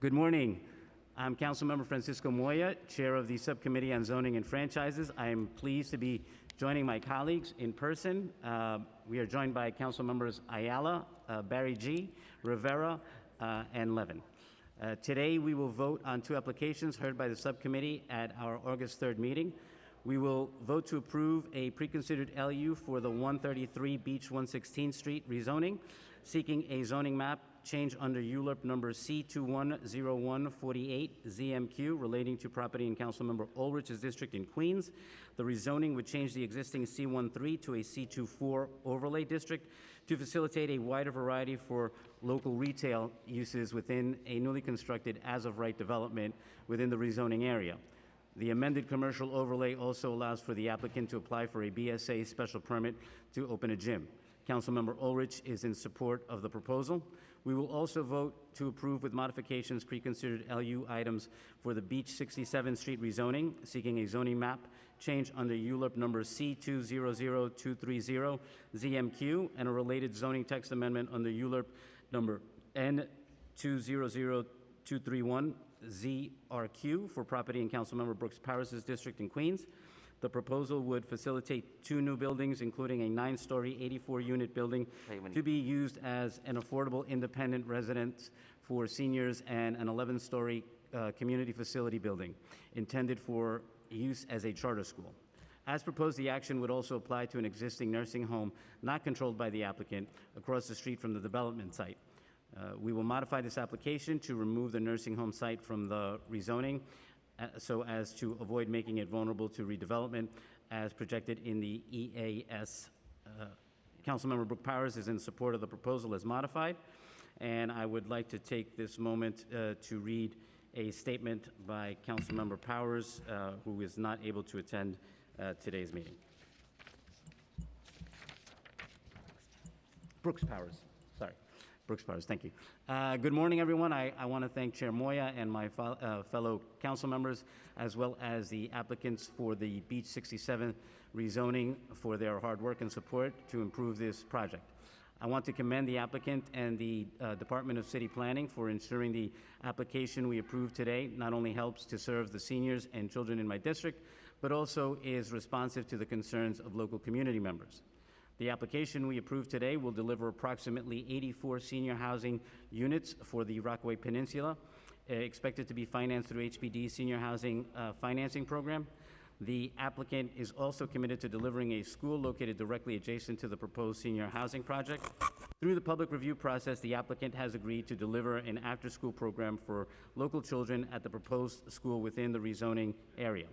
Good morning. I'm Councilmember Francisco Moya, Chair of the Subcommittee on Zoning and Franchises. I am pleased to be joining my colleagues in person. Uh, we are joined by Council Members Ayala, uh, Barry G., Rivera, uh, and Levin. Uh, today, we will vote on two applications heard by the subcommittee at our August 3rd meeting. We will vote to approve a preconsidered LU for the 133 Beach 116th Street rezoning, seeking a zoning map change under ULURP number C210148 ZMQ relating to property in Councilmember Ulrich's district in Queens. The rezoning would change the existing C13 to a C24 overlay district to facilitate a wider variety for local retail uses within a newly constructed as-of-right development within the rezoning area. The amended commercial overlay also allows for the applicant to apply for a BSA special permit to open a gym. Councilmember Ulrich is in support of the proposal. We will also vote to approve with modifications preconsidered LU items for the Beach 67th Street rezoning, seeking a zoning map change under ULURP number C200230 ZMQ and a related zoning text amendment under ULURP number N200231 ZRQ for property in Councilmember Brooks Powers's district in Queens. The proposal would facilitate two new buildings, including a nine-story, 84-unit building to be used as an affordable independent residence for seniors and an 11-story uh, community facility building intended for use as a charter school. As proposed, the action would also apply to an existing nursing home not controlled by the applicant across the street from the development site. Uh, We will modify this application to remove the nursing home site from the rezoning so as to avoid making it vulnerable to redevelopment as projected in the EAS. Uh, Councilmember Brooke Powers is in support of the proposal as modified, and I would like to take this moment uh, to read a statement by Councilmember Powers, uh, who is not able to attend uh, today's meeting. Brooks Powers, sorry. Brooks Powers, thank you. Uh, Good morning, everyone. I, I want to thank Chair Moya and my uh, fellow council members, as well as the applicants for the Beach 67 rezoning for their hard work and support to improve this project. I want to commend the applicant and the uh, Department of City Planning for ensuring the application we approved today not only helps to serve the seniors and children in my district, but also is responsive to the concerns of local community members. The application we approve today will deliver approximately 84 senior housing units for the Rockaway Peninsula, uh, expected to be financed through HPD Senior Housing uh, Financing Program. The applicant is also committed to delivering a school located directly adjacent to the proposed senior housing project. Through the public review process, the applicant has agreed to deliver an after-school program for local children at the proposed school within the rezoning area.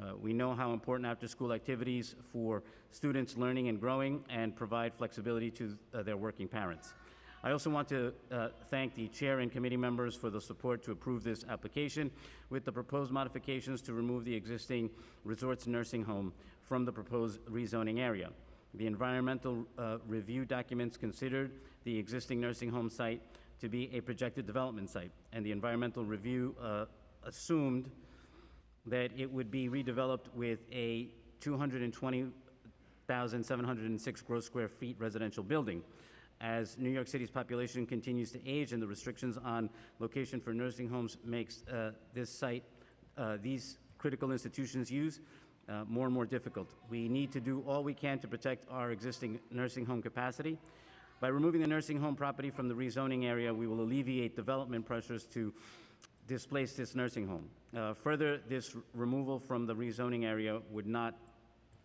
Uh, We know how important after-school activities for students learning and growing and provide flexibility to uh, their working parents. I also want to uh, thank the chair and committee members for the support to approve this application with the proposed modifications to remove the existing Resorts Nursing Home from the proposed rezoning area. The environmental uh, review documents considered the existing nursing home site to be a projected development site, and the environmental review uh, assumed that it would be redeveloped with a 220,706 gross square feet residential building. As New York City's population continues to age and the restrictions on location for nursing homes makes uh, this site, uh, these critical institutions use, uh, more and more difficult. We need to do all we can to protect our existing nursing home capacity. By removing the nursing home property from the rezoning area, we will alleviate development pressures to displace this nursing home. Uh, Further, this removal from the rezoning area would not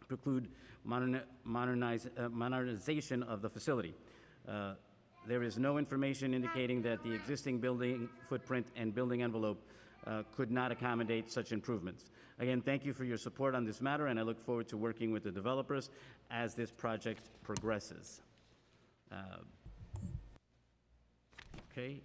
preclude modern- modernize- uh, modernization of the facility. Uh, There is no information indicating that the existing building footprint and building envelope uh, could not accommodate such improvements. Again, thank you for your support on this matter, and I look forward to working with the developers as this project progresses. Uh, Okay,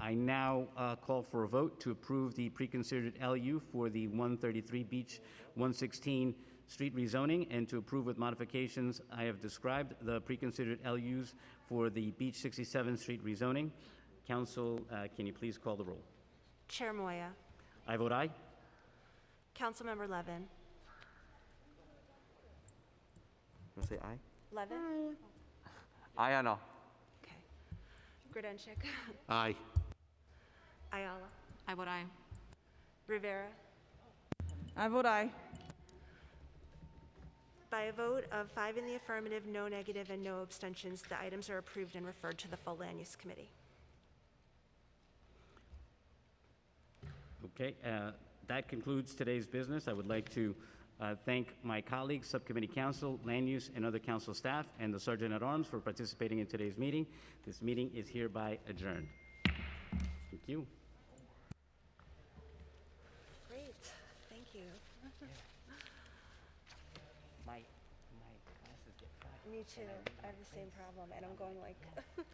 I now uh, call for a vote to approve the preconsidered LU for the 133 Beach 116 street rezoning and to approve with modifications I have described the preconsidered LUs for the Beach 67 street rezoning. Council, uh, can you please call the roll? Chair Moya. I vote aye. Councilmember Levin. You say aye? Levin? Aye or no? Okay. Grodenchik. Aye. Ayala. I vote aye. Rivera. I vote aye. By a vote of five in the affirmative, no negative, and no abstentions, the items are approved and referred to the full Land Use Committee. Okay, uh, that concludes today's business. I would like to uh, thank my colleagues, Subcommittee Council, Land Use, and other council staff, and the Sergeant at Arms for participating in today's meeting. This meeting is hereby adjourned. Thank you. you. yeah. My my glasses get. Me too. I, I have the same problem, and I'm going like.